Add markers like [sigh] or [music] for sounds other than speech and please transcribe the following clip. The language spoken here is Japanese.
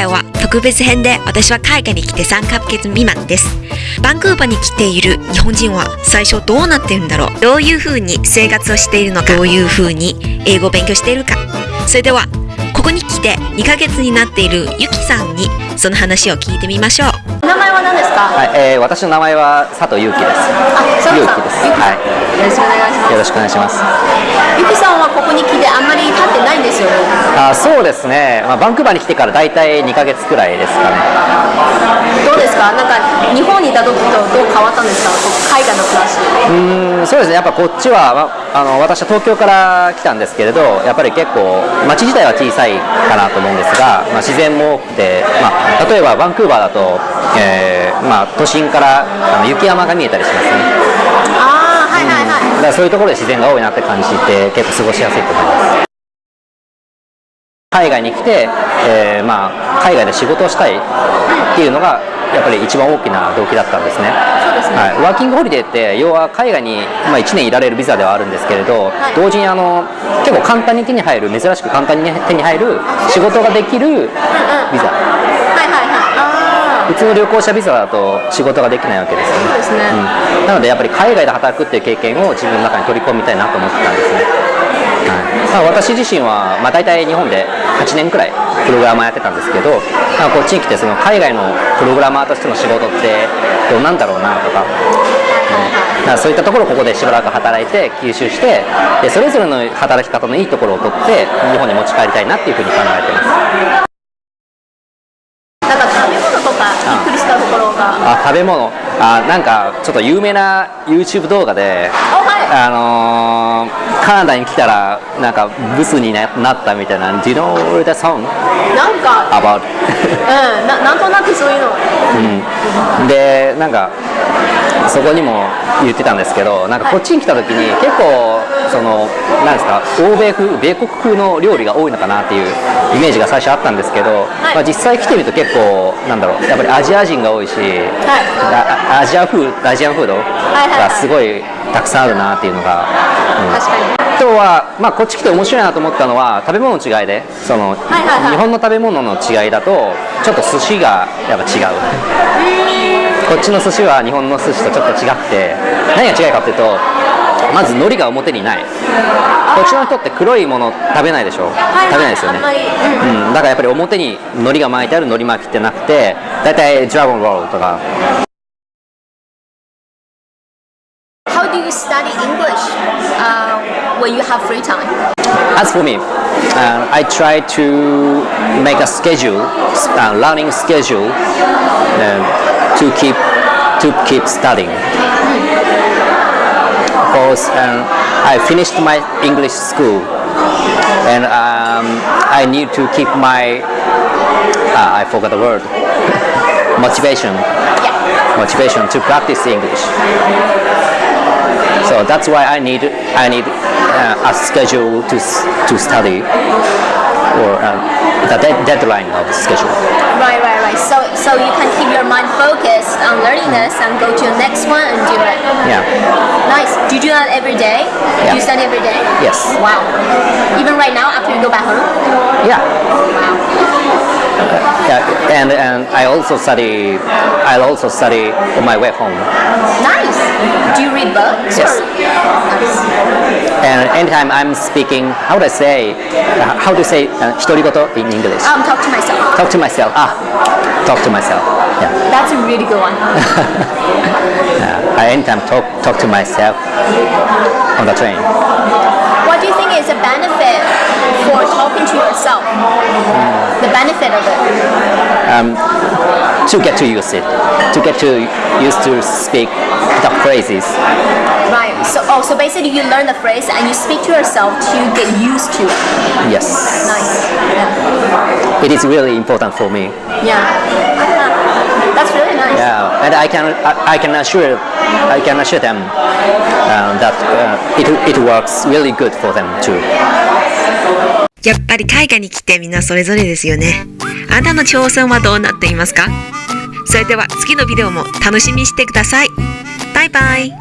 回は特別編で私は海外に来て3ヶ月未満です。バンクーバーに来ている日本人は最初どうなってるんだろうどういう風に生活をしているのかどういう風に英語を勉強しているかそれではここに来て2ヶ月になっているゆきさんにその話を聞いてみましょう。名前は何ですか？はい、えー、私の名前は佐藤祐樹です。あ、佐藤さん。ゆうきですゆうきさんはいよろしくお願いします。よろしくお願いします。ゆきさんはここに来てあんまり経ってないんですよね。あ、そうですね。まあバンクーバーに来てからだいたい2ヶ月くらいですかね。どうですか？なんか日本にいた時とどう変わったんですか？海外の暮らし。うーん、そうですね。やっぱこっちは、まあ、あの私は東京から来たんですけれど、やっぱり結構街自体は小さいかなと思うんですが、まあ、自然も多くて、まあ、例えばバンクーバーだと、えーまあ、都心からあの雪山が見えたりしますね。ああ、はいはいはい。だからそういうところで自然が多いなって感じて結構過ごしやすいと思います。海外に来て、えーまあ、海外で仕事をしたいっていうのがやっぱり一番大きな動機だったんですね。そうですね。はい、ワーキングホリデーって要は海外に、まあ、1年いられるビザではあるんですけれど、はい。同時にあの結構簡単に手に入る珍しく簡単に手に入る仕事ができるビザ普通の旅行者ビザだと仕事ができないわけですよね。そうですね。うん、なのでやっぱり海外で働くっていう経験を自分の中に取り込みたいなと思ってたんですね、はい。まあ、私自身は、まあ、大体日本で8年くらいプログラマーやってたんですけど、まあ、こっちに来てその海外のプログラマーとしての仕事ってどうなんだろうなとか,、うん、そういったところをここでしばらく働いて吸収してでそれぞれの働き方のいいところを取って日本に持ち帰りたいなっていうふうに考えてますあ食べ物。あなんかちょっと有名な YouTube 動画であはい。あのーカナダに来たらなんかブスにななったみたいな Do you know the song? なんか、about うん、ななんとなくそういうの。うん、でなんかそこにも言ってたんですけどなんかこっちに来た時に結構そのなんですか欧米風米国風の料理が多いのかなっていうイメージが最初あったんですけど、まあ、実際来てみると結構なんだろうやっぱりアジア人が多いし、あアジア風アジアンフードはいはい。がすごいたくさんあるなっていうのが、うん。確かに。あとは、まあ、こっち来て面白いなと思ったのは食べ物の違いでその、はいはいはい。日本の食べ物の違いだとちょっと寿司がやっぱ違う。こっちの寿司は日本の寿司とちょっと違くて何が違いかっていうとまず海苔が表にない。こっちの人って黒いもの食べないでしょ、はい食べないですよね。うん。うん、だからやっぱり表に海苔が巻いてある海苔巻きってなくて大体ドラゴンロールとか。How do you study English? uh, when you have free time? As for me, uh, I try to make a schedule, uh, learning schedule, uh, to keep to keep studying. Because um, I finished my English school, and um, I need to keep my uh, I forgot the word [laughs] motivation motivation to practice English. So that's why I need I need uh, a schedule to to study or uh, the de- deadline of the schedule. Right, right, right. So, so you can keep your mind focused on learning this and go to the next one and do it. Yeah. Nice. Do you do that every day? Do you study every day? Yes. Wow. Even right now, after you go back home? Yeah. Wow yeah, and and I also study. I'll also study on my way home. Nice. Do you read books? Yes. Nice. And anytime I'm speaking, how do I say? Uh, how do you say uh, in English? Um, talk to myself. Talk to myself. Ah, talk to myself. Yeah. That's a really good one. [laughs] yeah, I anytime talk talk to myself on the train. What do you think is a benefit? For talking to yourself? The benefit of it. um, to get to use it, to get to used to speak the phrases. Right. So, oh, so basically you learn the phrase and you speak to yourself to get used to it. Yes, Nice. Yeah. it is really important for me. Yeah. That's really nice. Yeah, and I can I, I can assure I can assure them uh, that uh, it it works really good for them too. やっぱり海外に来てみんなそれぞれですよね。あなたの挑戦はどうなっていますか？それでは次のビデオも楽しみにしてください。バイバイ。